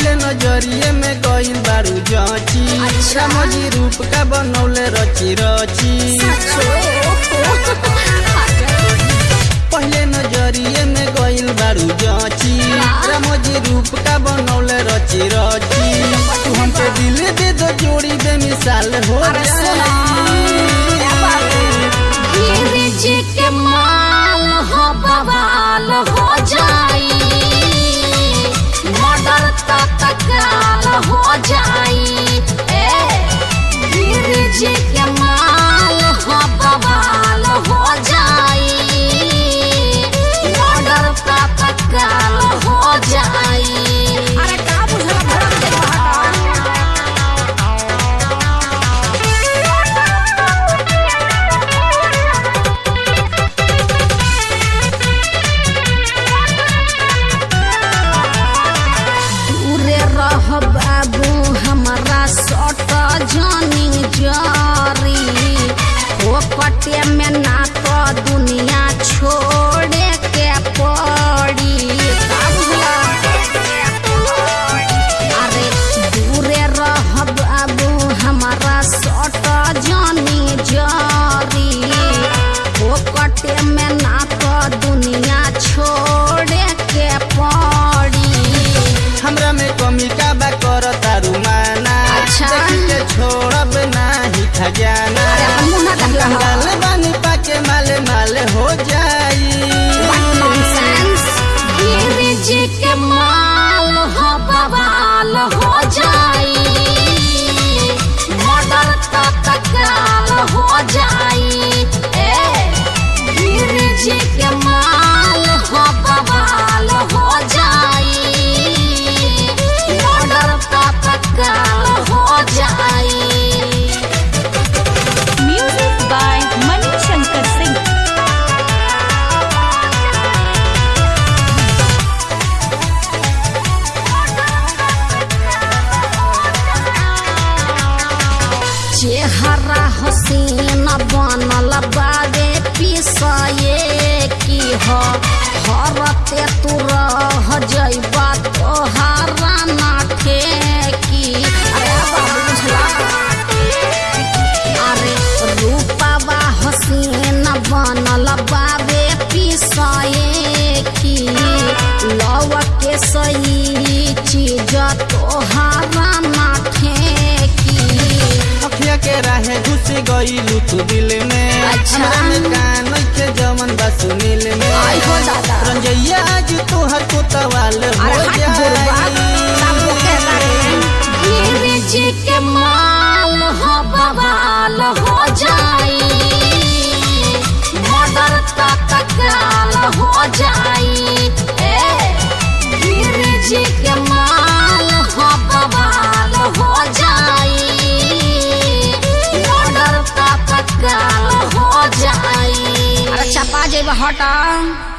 नज़रिए में गई बारू जाची अच्छा। रामोजी रूप का बनौले रची रची पहले नज़रिए में गई बारू जाची रामोजी रूप का बनौले रची रची तू हमके दिल दे दो जोड़ी बेमिसाल हो ओ में ना तो दुनिया छोड़े के पड़ी। अरे दूरे रह बाबू हमारा सट जानी जारी। ओ पटे में ना तो दुनिया छोड़े के पड़ी। हमरा में कमी का बा कर तारू माना। अच्छा। छोड़ब खजाना ना हो। कंगाल चेहरा हसीन बनल बाबे पिसए। हरते तू रह जइबा तोहारा ना ठेकी अरे बाबू अरे रूपवा हसीन बनल बाबे पिसए की। लव के सही चीज़ तोहारा ना ठेकी अखिया के राहे घुस गइलू तू दिल में। अच्छा। हमरा में के आई हो दादा। रंजैया आज तोहर कोतवाल हो अरे हट बुढ़वा, सब लोग कहता जाई है। गिरिज হঠাৎ